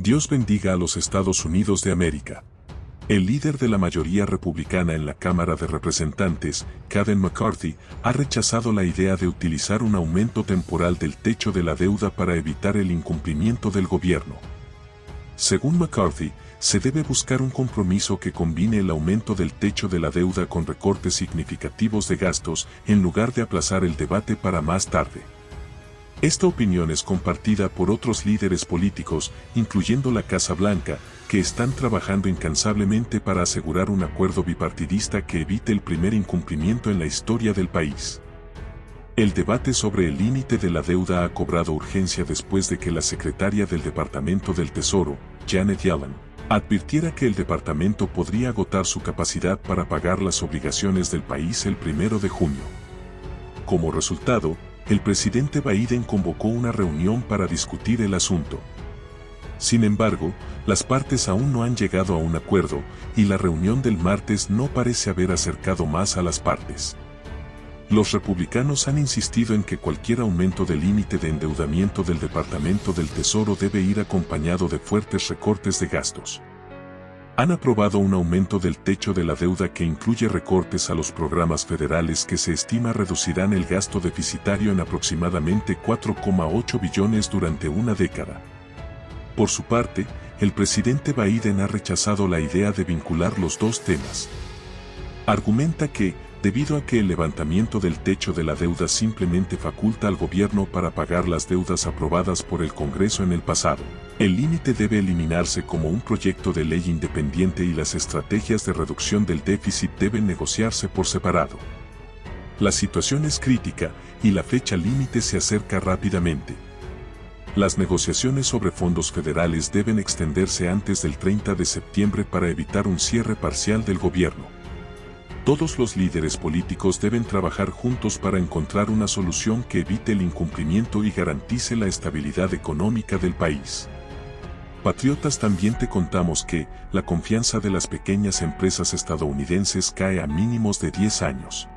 Dios bendiga a los Estados Unidos de América. El líder de la mayoría republicana en la Cámara de Representantes, Kevin McCarthy, ha rechazado la idea de utilizar un aumento temporal del techo de la deuda para evitar el incumplimiento del gobierno. Según McCarthy, se debe buscar un compromiso que combine el aumento del techo de la deuda con recortes significativos de gastos en lugar de aplazar el debate para más tarde. Esta opinión es compartida por otros líderes políticos, incluyendo la Casa Blanca, que están trabajando incansablemente para asegurar un acuerdo bipartidista que evite el primer incumplimiento en la historia del país. El debate sobre el límite de la deuda ha cobrado urgencia después de que la secretaria del Departamento del Tesoro, Janet Yellen, advirtiera que el departamento podría agotar su capacidad para pagar las obligaciones del país el primero de junio. Como resultado, el presidente Biden convocó una reunión para discutir el asunto. Sin embargo, las partes aún no han llegado a un acuerdo y la reunión del martes no parece haber acercado más a las partes. Los republicanos han insistido en que cualquier aumento del límite de endeudamiento del Departamento del Tesoro debe ir acompañado de fuertes recortes de gastos han aprobado un aumento del techo de la deuda que incluye recortes a los programas federales que se estima reducirán el gasto deficitario en aproximadamente 4,8 billones durante una década. Por su parte, el presidente Biden ha rechazado la idea de vincular los dos temas. Argumenta que, debido a que el levantamiento del techo de la deuda simplemente faculta al gobierno para pagar las deudas aprobadas por el Congreso en el pasado. El límite debe eliminarse como un proyecto de ley independiente y las estrategias de reducción del déficit deben negociarse por separado. La situación es crítica y la fecha límite se acerca rápidamente. Las negociaciones sobre fondos federales deben extenderse antes del 30 de septiembre para evitar un cierre parcial del gobierno. Todos los líderes políticos deben trabajar juntos para encontrar una solución que evite el incumplimiento y garantice la estabilidad económica del país. Patriotas también te contamos que, la confianza de las pequeñas empresas estadounidenses cae a mínimos de 10 años.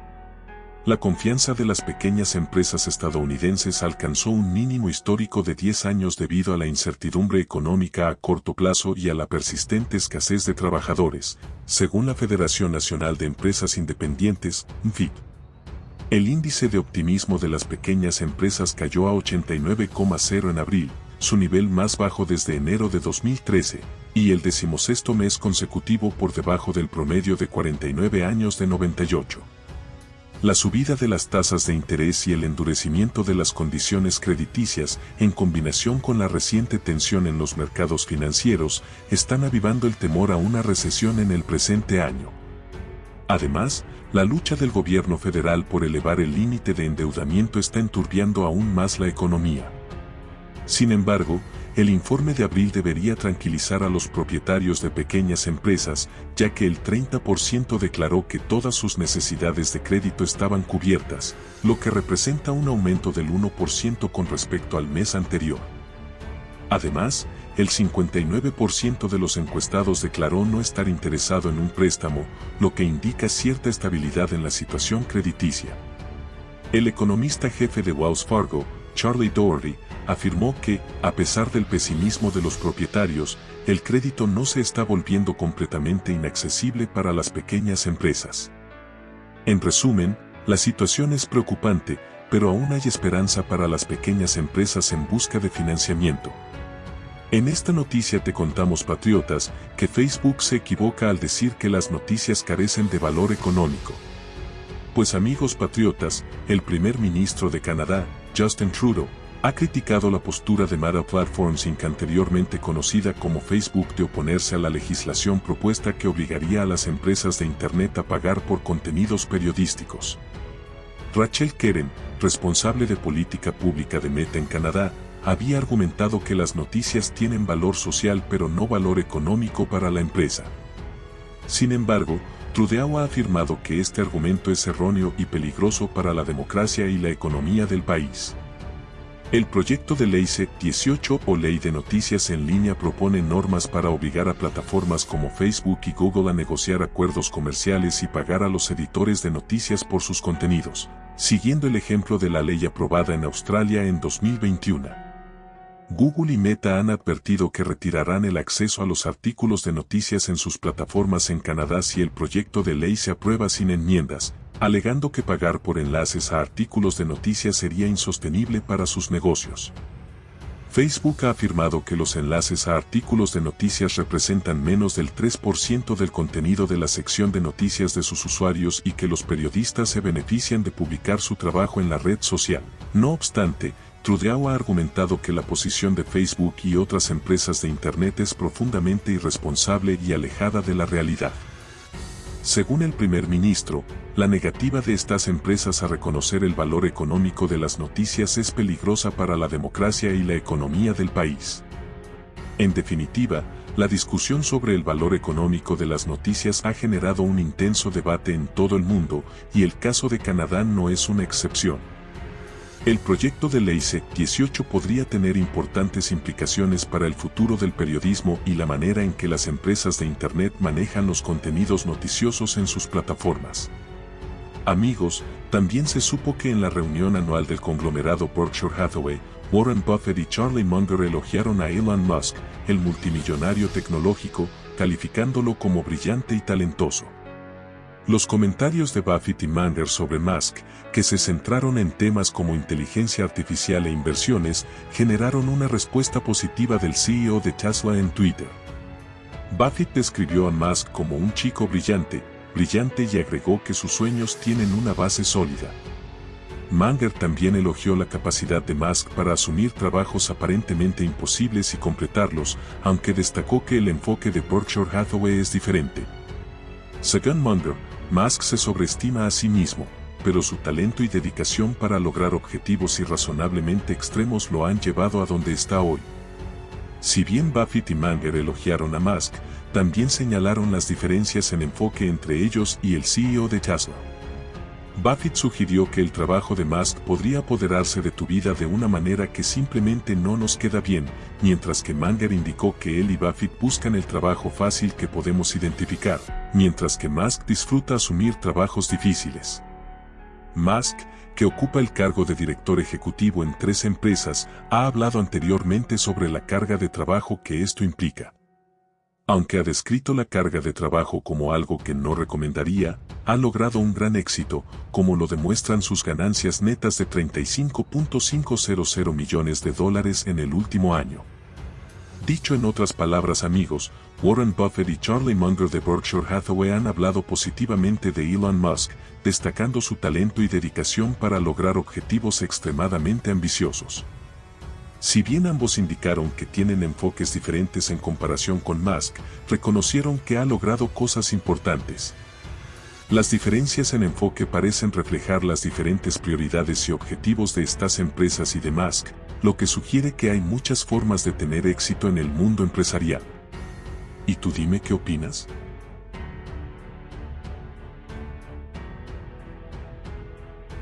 La confianza de las pequeñas empresas estadounidenses alcanzó un mínimo histórico de 10 años debido a la incertidumbre económica a corto plazo y a la persistente escasez de trabajadores, según la Federación Nacional de Empresas Independientes, FIP. El índice de optimismo de las pequeñas empresas cayó a 89,0 en abril, su nivel más bajo desde enero de 2013, y el decimosexto mes consecutivo por debajo del promedio de 49 años de 98. La subida de las tasas de interés y el endurecimiento de las condiciones crediticias, en combinación con la reciente tensión en los mercados financieros, están avivando el temor a una recesión en el presente año. Además, la lucha del gobierno federal por elevar el límite de endeudamiento está enturbiando aún más la economía. Sin embargo, el informe de abril debería tranquilizar a los propietarios de pequeñas empresas, ya que el 30% declaró que todas sus necesidades de crédito estaban cubiertas, lo que representa un aumento del 1% con respecto al mes anterior. Además, el 59% de los encuestados declaró no estar interesado en un préstamo, lo que indica cierta estabilidad en la situación crediticia. El economista jefe de Wells Fargo, Charlie Doherty, afirmó que, a pesar del pesimismo de los propietarios, el crédito no se está volviendo completamente inaccesible para las pequeñas empresas. En resumen, la situación es preocupante, pero aún hay esperanza para las pequeñas empresas en busca de financiamiento. En esta noticia te contamos, patriotas, que Facebook se equivoca al decir que las noticias carecen de valor económico. Pues amigos patriotas, el primer ministro de Canadá, Justin Trudeau, ha criticado la postura de Meta Platforms Inc. anteriormente conocida como Facebook de oponerse a la legislación propuesta que obligaría a las empresas de Internet a pagar por contenidos periodísticos. Rachel Keren, responsable de política pública de Meta en Canadá, había argumentado que las noticias tienen valor social pero no valor económico para la empresa. Sin embargo, Trudeau ha afirmado que este argumento es erróneo y peligroso para la democracia y la economía del país. El proyecto de ley C-18 o Ley de Noticias en Línea propone normas para obligar a plataformas como Facebook y Google a negociar acuerdos comerciales y pagar a los editores de noticias por sus contenidos, siguiendo el ejemplo de la ley aprobada en Australia en 2021. Google y Meta han advertido que retirarán el acceso a los artículos de noticias en sus plataformas en Canadá si el proyecto de ley se aprueba sin enmiendas, alegando que pagar por enlaces a artículos de noticias sería insostenible para sus negocios. Facebook ha afirmado que los enlaces a artículos de noticias representan menos del 3% del contenido de la sección de noticias de sus usuarios y que los periodistas se benefician de publicar su trabajo en la red social. No obstante, Trudeau ha argumentado que la posición de Facebook y otras empresas de Internet es profundamente irresponsable y alejada de la realidad. Según el primer ministro, la negativa de estas empresas a reconocer el valor económico de las noticias es peligrosa para la democracia y la economía del país. En definitiva, la discusión sobre el valor económico de las noticias ha generado un intenso debate en todo el mundo y el caso de Canadá no es una excepción. El proyecto de ley C-18 podría tener importantes implicaciones para el futuro del periodismo y la manera en que las empresas de Internet manejan los contenidos noticiosos en sus plataformas. Amigos, también se supo que en la reunión anual del conglomerado Berkshire Hathaway, Warren Buffett y Charlie Munger elogiaron a Elon Musk, el multimillonario tecnológico, calificándolo como brillante y talentoso. Los comentarios de Buffett y Munger sobre Musk, que se centraron en temas como inteligencia artificial e inversiones, generaron una respuesta positiva del CEO de Tesla en Twitter. Buffett describió a Musk como un chico brillante, brillante y agregó que sus sueños tienen una base sólida. Munger también elogió la capacidad de Musk para asumir trabajos aparentemente imposibles y completarlos, aunque destacó que el enfoque de Berkshire Hathaway es diferente. Según Musk se sobreestima a sí mismo, pero su talento y dedicación para lograr objetivos irrazonablemente extremos lo han llevado a donde está hoy. Si bien Buffett y Munger elogiaron a Musk, también señalaron las diferencias en enfoque entre ellos y el CEO de Tesla. Buffett sugirió que el trabajo de Musk podría apoderarse de tu vida de una manera que simplemente no nos queda bien, mientras que Munger indicó que él y Buffett buscan el trabajo fácil que podemos identificar, mientras que Musk disfruta asumir trabajos difíciles. Musk, que ocupa el cargo de director ejecutivo en tres empresas, ha hablado anteriormente sobre la carga de trabajo que esto implica. Aunque ha descrito la carga de trabajo como algo que no recomendaría, ha logrado un gran éxito, como lo demuestran sus ganancias netas de 35.500 millones de dólares en el último año. Dicho en otras palabras amigos, Warren Buffett y Charlie Munger de Berkshire Hathaway han hablado positivamente de Elon Musk, destacando su talento y dedicación para lograr objetivos extremadamente ambiciosos. Si bien ambos indicaron que tienen enfoques diferentes en comparación con Musk, reconocieron que ha logrado cosas importantes. Las diferencias en enfoque parecen reflejar las diferentes prioridades y objetivos de estas empresas y de Musk, lo que sugiere que hay muchas formas de tener éxito en el mundo empresarial. ¿Y tú dime qué opinas?